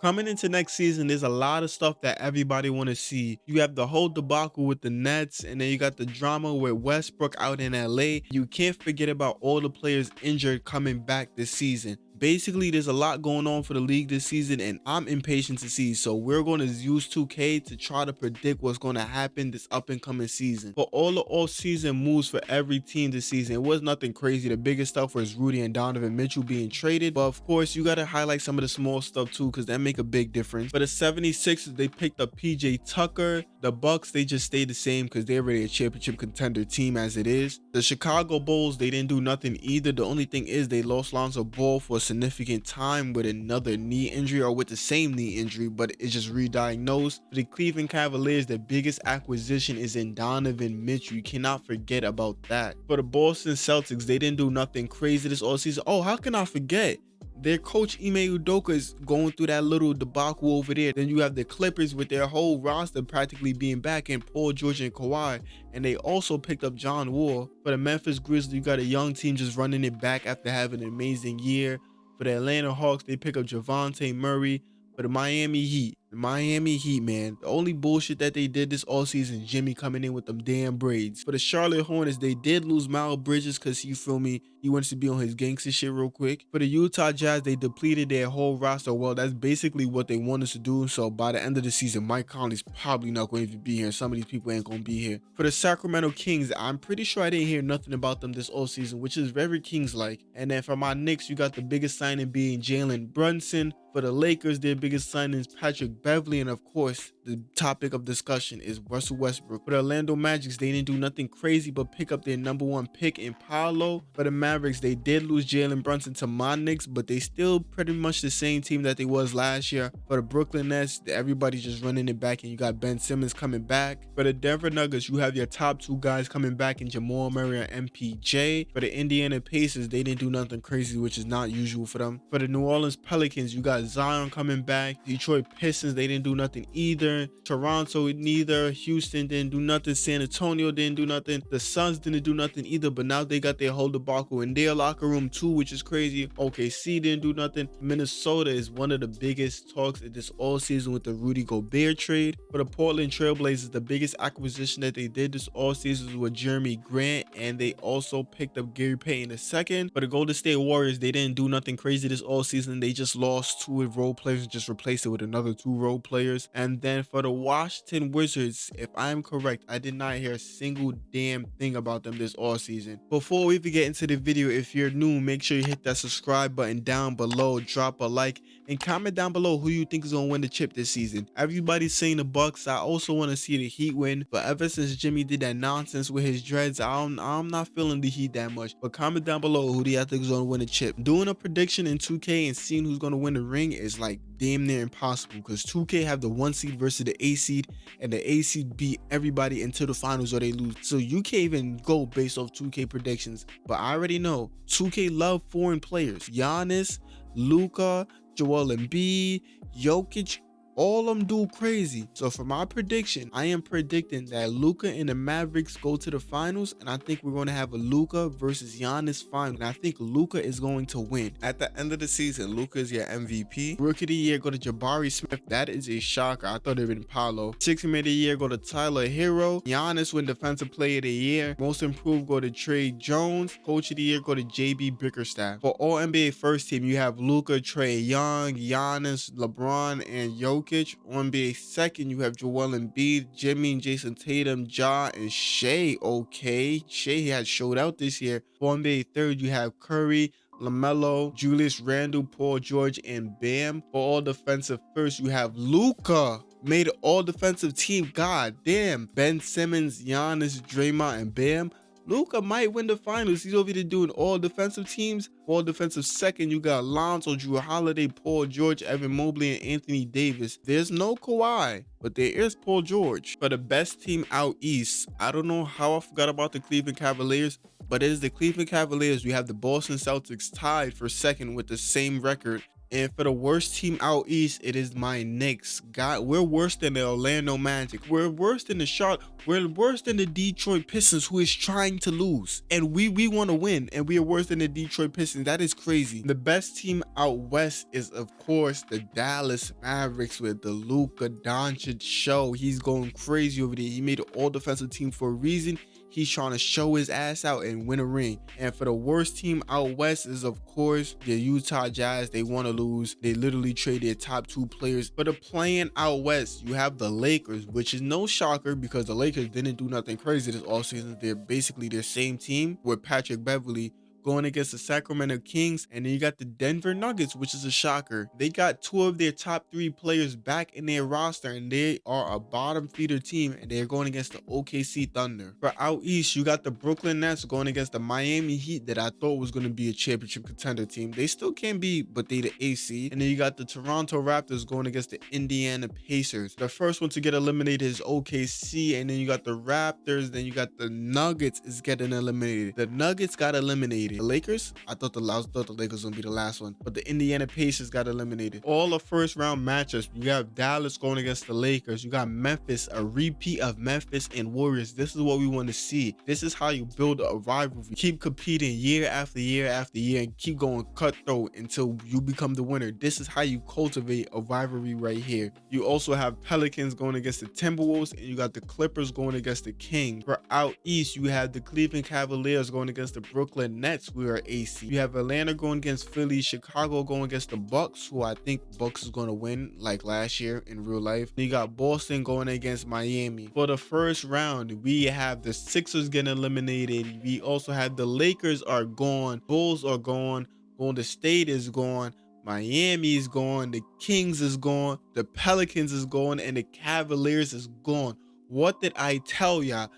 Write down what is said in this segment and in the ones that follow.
Coming into next season, there's a lot of stuff that everybody want to see. You have the whole debacle with the Nets, and then you got the drama with Westbrook out in LA. You can't forget about all the players injured coming back this season basically there's a lot going on for the league this season and i'm impatient to see. So we're going to use 2k to try to predict what's going to happen this up and coming season. For all the off-season moves for every team this season it was nothing crazy. The biggest stuff was rudy and donovan mitchell being traded. But of course you got to highlight some of the small stuff too because that make a big difference. For the 76ers they picked up pj tucker. The bucks they just stayed the same because they're already a championship contender team as it is. The chicago bulls they didn't do nothing either. The only thing is they lost lonzo ball for significant time with another knee injury or with the same knee injury, but it's just re-diagnosed. For the Cleveland Cavaliers, the biggest acquisition is in Donovan Mitchell. You cannot forget about that. For the Boston Celtics, they didn't do nothing crazy this all season. Oh, how can I forget? their coach Ime Udoka is going through that little debacle over there. Then you have the Clippers with their whole roster practically being back in Paul George and Kawhi. And they also picked up John Wall. For the Memphis Grizzlies, you got a young team just running it back after having an amazing year. For the Atlanta Hawks, they pick up Dejounte Murray. For the Miami Heat, the Miami Heat, man, the only bullshit that they did this all season, Jimmy coming in with them damn braids. For the Charlotte Hornets, they did lose Miles Bridges because you feel me, he wants to be on his gangster shit real quick. For the Utah Jazz, they depleted their whole roster. Well, that's basically what they wanted to do. So by the end of the season, Mike Conley's probably not going to be here. Some of these people ain't going to be here. For the Sacramento Kings, I'm pretty sure I didn't hear nothing about them this all season, which is very Kings-like. And then for my Knicks, you got the biggest signing being Jalen Brunson. For the Lakers, their biggest signing is Patrick Beverley. And of course, the topic of discussion is Russell Westbrook. For the Orlando Magic, they didn't do nothing crazy but pick up their number one pick in Paolo. For the Mavericks, they did lose Jalen Brunson to my Knicks, but they still pretty much the same team that they was last year. For the Brooklyn Nets, everybody's just running it back and you got Ben Simmons coming back. For the Denver Nuggets, you have your top two guys coming back in Jamal Murray and MPJ. For the Indiana Pacers, they didn't do nothing crazy, which is not usual for them. For the New Orleans Pelicans, you got Zion coming back. Detroit Pistons, they didn't do nothing either. Toronto, neither. Houston didn't do nothing. San Antonio didn't do nothing. The Suns didn't do nothing either, but now they got their whole debacle in their locker room too, which is crazy. OKC didn't do nothing. Minnesota is one of the biggest talks in this all season with the Rudy Gobert trade. For the Portland Trailblazers, the biggest acquisition that they did this all season was Jerami Grant, and they also picked up Gary Payton II. For the Golden State Warriors, they didn't do nothing crazy this all season. They just lost two role players and just replaced it with another two role players. And then for the Washington Wizards, if I'm correct, I did not hear a single damn thing about them this all season. Before we even get into the video, if you're new, make sure you hit that subscribe button down below, drop a like, and comment down below who you think is gonna win the chip this season. Everybody's saying the Bucks. I also want to see the Heat win, but ever since Jimmy did that nonsense with his dreads, I'm I'm not feeling the Heat that much. But comment down below who do you think is gonna win the chip. Doing a prediction in 2K and seeing who's gonna win the ring is like damn near impossible because 2K have the one seed versus the A seed, and the A seed beat everybody into the finals or they lose. So you can't even go based off 2K predictions. But I already know 2K love foreign players. Giannis, Luka, Joel Embiid, Jokic, all them do crazy. So for my prediction, I am predicting that Luka and the Mavericks go to the finals, and I think we're going to have a Luka versus Giannis final. And I think Luka is going to win. At the end of the season, Luka is your MVP. Rookie of the year go to Jabari Smith. That is a shocker. I thought it would been Paolo. Sixth man of the year go to Tyler Herro. Giannis win defensive player of the year. Most improved go to Tre Jones. Coach of the year go to JB Bickerstaff. For all NBA first team, you have Luka, Trae Young, Giannis, LeBron, and Jokic. Jokic. On NBA second, you have Joel Embiid, Jimmy and Jayson Tatum, Ja and Shai. Okay, Shai has showed out this year. On NBA third, you have Curry, LaMelo, Julius Randle, Paul George, and Bam. For all defensive first, you have Luka. Made all defensive team. God damn. Ben Simmons, Giannis, Draymond, and Bam. Luka might win the finals. He's over there doing all defensive teams. All defensive second, you got Lonzo, Jrue Holiday, Paul George, Evan Mobley, and Anthony Davis. There's no Kawhi, but there is Paul George. For the best team out east, I don't know how I forgot about the Cleveland Cavaliers, but it is the Cleveland Cavaliers. We have the Boston Celtics tied for second with the same record And for the worst team out east, it is my Knicks. God, we're worse than the Orlando Magic. We're worse than the Charlotte. We're worse than the Detroit Pistons, who is trying to lose. And we we want to win, and we are worse than the Detroit Pistons. That is crazy. The best team out west is, of course, the Dallas Mavericks with the Luka Doncic show. He's going crazy over there. He made an all defensive team for a reason. He's trying to show his ass out and win a ring. And for the worst team out west is, of course, the Utah Jazz. They want to lose. They literally trade their top two players. But the playing out west, you have the Lakers, which is no shocker because the Lakers didn't do nothing crazy this offseason. They're basically their same team with Patrick Beverley going against the Sacramento Kings. And then you got the Denver Nuggets, which is a shocker. They got two of their top three players back in their roster, and they are a bottom feeder team, and they're going against the OKC Thunder. For out east, you got the Brooklyn Nets going against the Miami Heat that I thought was going to be a championship contender team. They still can be, but they the AC. And then you got the Toronto Raptors going against the Indiana Pacers. The first one to get eliminated is OKC, and then you got the Raptors, then you got the Nuggets is getting eliminated. The Nuggets got eliminated. The Lakers, I thought the I thought the Lakers would be the last one, but the Indiana Pacers got eliminated. All the first round matchups, you got Dallas going against the Lakers. You got Memphis, a repeat of Memphis and Warriors. This is what we want to see. This is how you build a rivalry. Keep competing year after year after year and keep going cutthroat until you become the winner. This is how you cultivate a rivalry right here. You also have Pelicans going against the Timberwolves and you got the Clippers going against the Kings. For out east, you have the Cleveland Cavaliers going against the Brooklyn Nets we are AC. You have Atlanta going against Philly, Chicago going against the Bucks, who I think Bucks is going to win like last year in real life. You got Boston going against Miami. For the first round, we have the Sixers getting eliminated. We also have the Lakers are gone, Bulls are gone, Golden State is gone. Miami is gone, the Kings is gone, the Pelicans is gone, and the Cavaliers is gone. What did I tell y'all?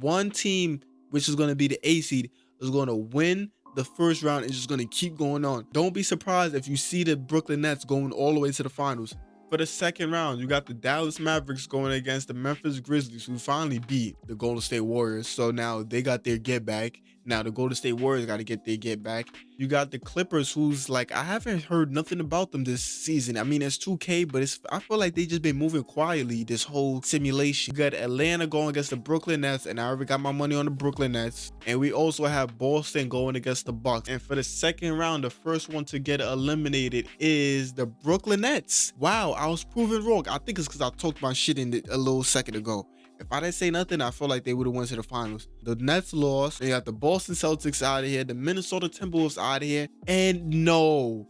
One team, which is going to be the A seed, is going to win the first round and just going to keep going on. Don't be surprised if you see the Brooklyn Nets going all the way to the finals. For the second round, you got the Dallas Mavericks going against the Memphis Grizzlies, who finally beat the Golden State Warriors. So now they got their get back. Now the Golden State Warriors got to get their get back. You got the Clippers, who's like I haven't heard nothing about them this season. I mean, it's 2K, but it's I feel like they just been moving quietly this whole simulation. You got Atlanta going against the Brooklyn Nets, and I already got my money on the Brooklyn Nets. And we also have Boston going against the Bucks. And for the second round, the first one to get eliminated is the Brooklyn Nets. Wow, I was proven wrong. I think it's because I talked my shit in it a little second ago. If I didn't say nothing, I feel like they would have went to the finals. The Nets lost. They got the Boston Celtics out of here. The Minnesota Timberwolves out of here. And no,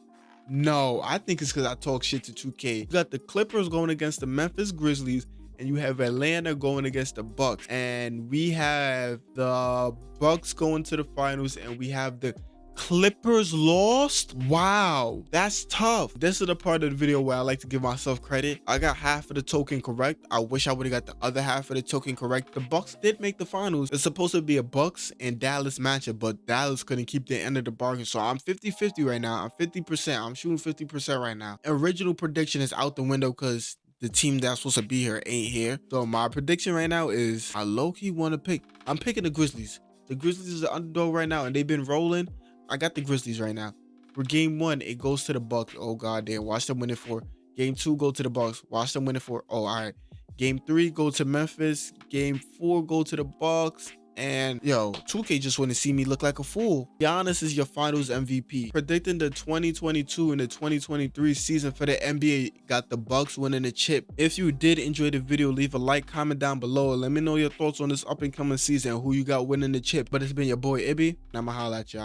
no, I think it's because I talk shit to 2K. You got the Clippers going against the Memphis Grizzlies and you have Atlanta going against the Bucks and we have the Bucks going to the finals and we have the Clippers lost? Wow, that's tough. This is the part of the video where I like to give myself credit. I got half of the token correct. I wish I would have got the other half of the token correct. The Bucks did make the finals. It's supposed to be a Bucks and Dallas matchup, but Dallas couldn't keep the end of the bargain. So I'm 50-50 right now. I'm 50%. I'm shooting 50% right now. Original prediction is out the window because the team that's supposed to be here ain't here. So my prediction right now is I low-key want to pick. I'm picking the Grizzlies. The Grizzlies is the underdog right now, and they've been rolling. I got the Grizzlies right now. For game one, it goes to the Bucks. Oh god damn, watch them win it for. Game two, go to the Bucks. Watch them win it for. Oh, all right. Game three, go to Memphis. Game four, go to the Bucks. And yo, 2K just want to see me look like a fool. Giannis is your finals MVP. Predicting the 2022 and the 2023 season for the NBA got the Bucks winning the chip. If you did enjoy the video, leave a like, comment down below. Let me know your thoughts on this up and coming season, who you got winning the chip. But it's been your boy Ibby, and I'ma holla at y'all.